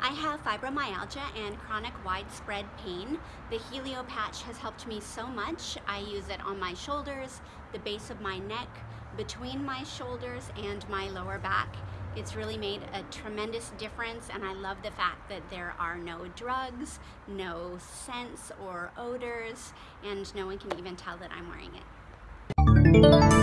I have fibromyalgia and chronic widespread pain. The Helio patch has helped me so much. I use it on my shoulders, the base of my neck, between my shoulders and my lower back. It's really made a tremendous difference and I love the fact that there are no drugs, no scents or odors, and no one can even tell that I'm wearing it.